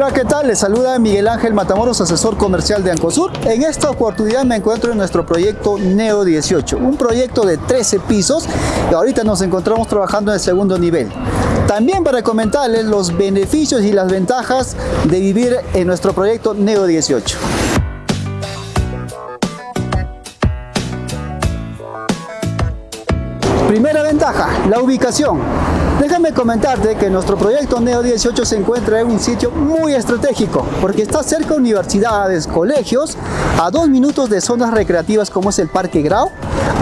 Hola, ¿qué tal? Les saluda Miguel Ángel Matamoros, asesor comercial de Ancosur. En esta oportunidad me encuentro en nuestro proyecto Neo 18, un proyecto de 13 pisos y ahorita nos encontramos trabajando en el segundo nivel. También para comentarles los beneficios y las ventajas de vivir en nuestro proyecto Neo 18. Primera ventaja, la ubicación. Déjame comentarte que nuestro proyecto Neo 18 se encuentra en un sitio muy estratégico porque está cerca de universidades, colegios, a dos minutos de zonas recreativas como es el Parque Grau,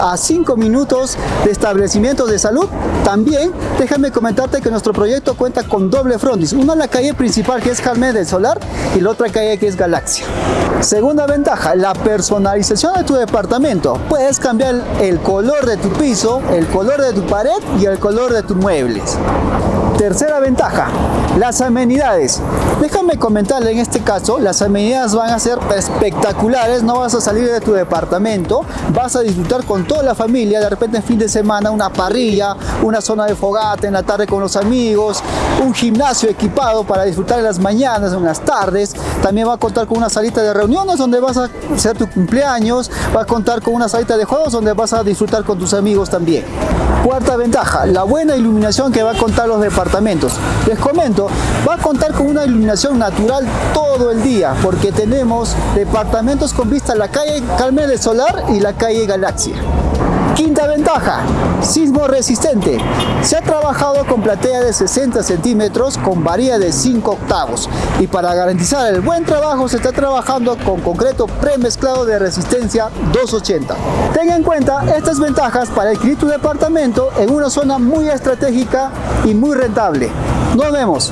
a cinco minutos de establecimientos de salud. También déjame comentarte que nuestro proyecto cuenta con doble frontis, una en la calle principal que es Carmen del Solar y la otra calle que es Galaxia. Segunda ventaja, la personalización de tu departamento. Puedes cambiar el color de tu piso, el color de tu pared y el color de tus muebles. Tercera ventaja, las amenidades. Déjame comentarle en este caso, las amenidades van a ser espectaculares, no vas a salir de tu departamento, vas a disfrutar con toda la familia, de repente en fin de semana una parrilla, una zona de fogata en la tarde con los amigos, un gimnasio equipado para disfrutar en las mañanas, en las tardes, también va a contar con una salita de reuniones donde vas a hacer tu cumpleaños, va a contar con una salita de juegos donde vas a disfrutar con tus amigos también. Cuarta ventaja, la buena iluminación que va a contar los departamentos. Les comento, va a contar con una iluminación natural todo el día porque tenemos departamentos con vista a la calle Carmen del Solar y la calle Galaxia. Quinta ventaja, sismo resistente. Se ha trabajado con platea de 60 centímetros con varilla de 5 octavos y para garantizar el buen trabajo se está trabajando con concreto premezclado de resistencia 280. Ten en cuenta estas ventajas para adquirir tu departamento en una zona muy estratégica y muy rentable. Nos vemos.